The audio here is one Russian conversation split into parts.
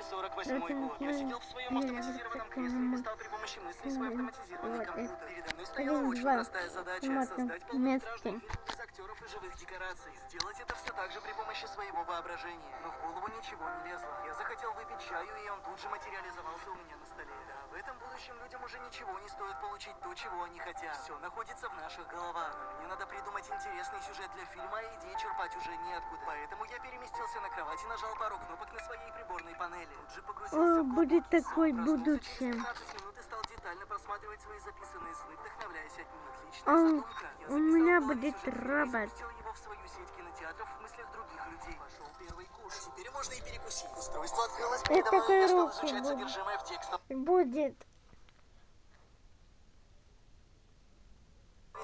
2048 год. Я сидел в своем автоматизированном кресле и листал при помощи мыслей свой автоматизированный компьютер. Передо мной стояла очень простая задача — Вот создать полнометражный фильм из актеров и живых декораций. Сделать это все так же при помощи своего воображения. Но в голову ничего не лезло. Я захотел выпить чаю, и он тут же материализовался у меня на столе. Да, в этом будущем людям уже ничего не стоит получить то, чего они хотят. Все находится в наших головах. Мне надо придумать интересный сюжет для фильма, а идеи черпать уже неоткуда. Поэтому я переместился на кровать и нажал пару кнопок на своей приборной панели. Тут же погрузился О, в будет сон. Проснулся будущее. через 15 минут и стал детально просматривать свои записанные сны, вдохновляясь от них. Отличная А, задумка. Я у меня будет робот. запустил его в свою сеть кинотеатров в мыслях других людей. Пошел первый курс. Теперь можно и перекусить. Устройство открылось передо мной, такой я стал изучать содержимое в текстовом Будет.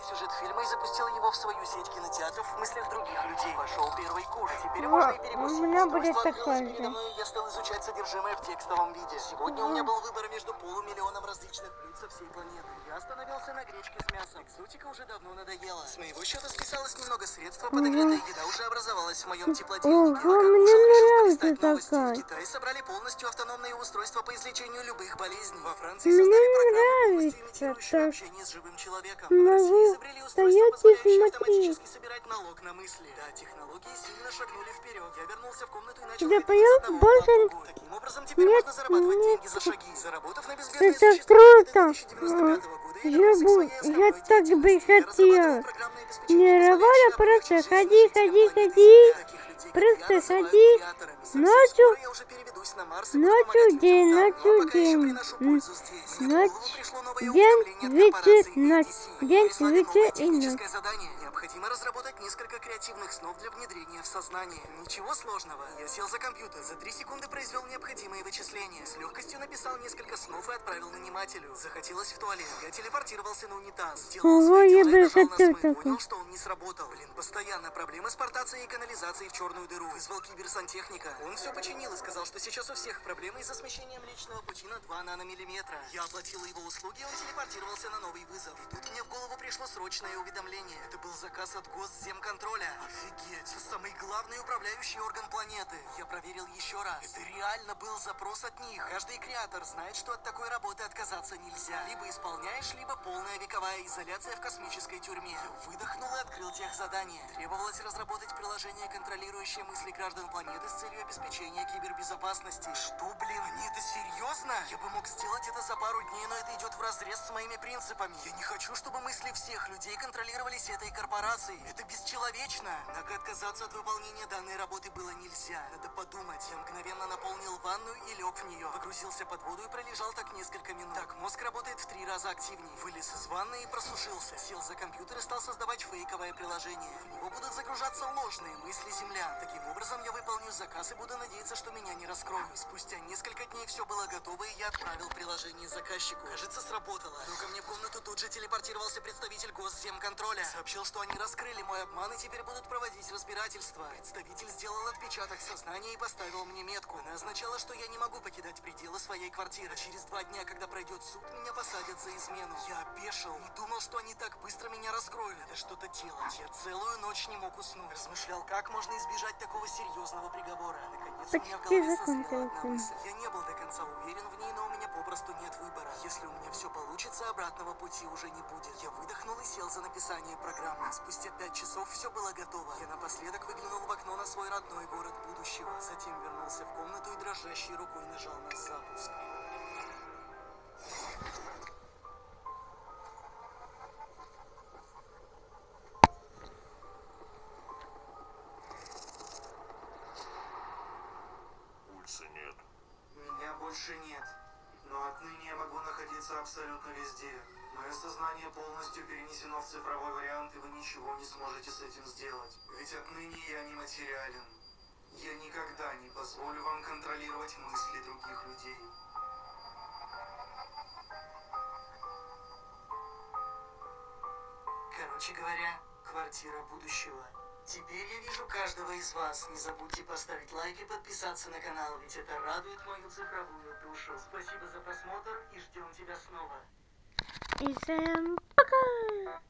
Сюжет фильма и запустил его в свою сеть кинотеатров в мыслях других людей. Пошел первый курс. Теперь Во, можно и перекусить. у меня будет же. мной, и я стал изучать содержимое в текстовом виде. Сегодня у меня был выбор между полумиллионом различных блюд со всей планеты. Я остановился на гречке с мясом. Экзотика уже давно надоела. С моего счета списалось немного средств, а подогретая еда уже образовалась в моем теплотельнике. Ого, Пока мне новости. такая. В Китае собрали полностью автономные устройства по излечению любых болезней. Во Франции Мне полностью нравится так. общение с живым человеком. Могу стоять и смотреть. собирать налог на мысли. Да, технологии сильно шагнули вперед. Я вернулся в комнату и начал из одного больше. Таким образом, теперь нет, можно зарабатывать нет. деньги за шаги. Заработав на безбедное Это круто. 2095 года, я бы- я так бы хотел. Не работа, просто ходи, ходи, ходи. Совсем Ночью- Ночью день, ночью день. ночь, день, вечер, ночь, день, вечер и ночь. Необходимо разработать несколько креативных снов для внедрения в сознание. Ничего сложного. Я сел за компьютер, за три секунды произвел необходимые вычисления. С легкостью написал несколько снов и отправил нанимателю. Захотелось в туалет. Я телепортировался на унитаз. Сделал Ого, я дела бы и хотел. Понял, что он не сработал. Блин, постоянно проблемы с портацией и канализацией в черную дыру. Вызвал киберсантехника. Он все починил и сказал, что сейчас у всех проблемы из-за смещения Млечного Пути на 2 наномиллиметра. Я оплатил его услуги, он телепортировался на новый вызов. И тут мне в голову пришло срочное уведомление. Это был заказ от Госземконтроля. Офигеть, самый главный управляющий орган планеты. Я проверил еще раз. Это реально был запрос от них. Каждый креатор знает, что от такой работы отказаться нельзя. Либо исполняешь, либо полная вековая изоляция в космической тюрьме. Я выдохнул и открыл тех задание. Требовалось разработать приложение, контролирующее мысли граждан планеты с целью обеспечения кибербезопасности. Что, блин, это серьезно? Я бы мог сделать это за пару дней, но это идет в разрез с моими принципами. Я не хочу, чтобы мысли всех людей контролировались этой корпорацией. Это бесчеловечно. Однако отказаться от выполнения данной работы было нельзя. Надо подумать. Я мгновенно наполнил ванную и лег в нее. Погрузился под воду и пролежал так несколько минут. Так, мозг работает в три раза активнее. Вылез из ванны и просушился. Сел за компьютер и стал создавать фейковое приложение. В него будут загружаться ложные мысли землян. Таким образом, я выполню заказ и буду надеяться, что меня не раскроют. Спустя несколько дней все было готово, и я отправил приложение заказчику. Кажется, сработало. Но ко мне в комнату тут же телепортировался представитель Госземконтроля. Сообщил, что они раскрыли мой обман и теперь будут проводить разбирательство. Представитель сделал отпечаток сознания и поставил мне метку. Она означала, что я не могу покидать пределы своей квартиры. Через два дня, когда пройдет суд, меня посадят за измену. Я опешил. Не думал, что они так быстро меня раскроют. Надо что-то делать. Я целую ночь не мог уснуть. Размышлял, как можно избежать такого серьезного приговора. Наконец, у меня в Почти голове созрела одна мысль. Я не был до конца уверен в ней, но у меня попросту нет выбора. Если у меня все получится, обратного пути уже не будет. Я выдохнул и сел за написание программы. Спустя пять часов все было готово. Я напоследок выглянул в окно на свой родной город будущего. Затем вернулся в комнату и дрожащей рукой нажал на запуск. Отныне я могу находиться абсолютно везде. Мое сознание полностью перенесено в цифровой вариант, и вы ничего не сможете с этим сделать. Ведь отныне я не материален. Я никогда не позволю вам контролировать мысли других людей. Короче говоря, квартира будущего. Теперь я вижу каждого из вас. Не забудьте поставить лайк и подписаться на канал, ведь это радует мою цифровую душу. Спасибо за просмотр и ждем тебя снова. И всем пока!